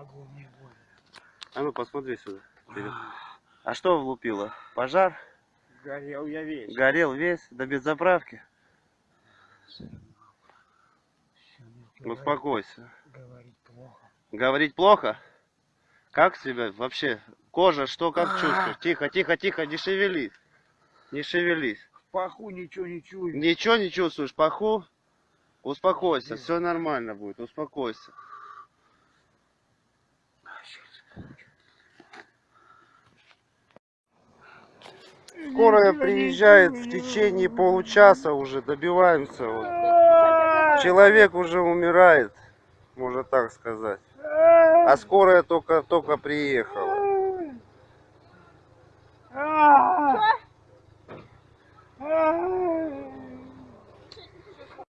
могу, не буду. А ну посмотри сюда. вперед. А что влупило? Пожар? Горел я весь. Горел весь? До без заправки? Успокойся. Говорить плохо. Говорить плохо? Как себя вообще? Кожа, что, как А. чувствуешь? Тихо, тихо, тихо, не шевелись. Не шевелись. В паху ничего не чую. Ничего не чувствуешь, паху? Успокойся, все нормально будет, успокойся. Скорая приезжает в течение получаса уже, добиваемся. вот. Человек уже умирает, можно так сказать. А скорая только, только приехала. А!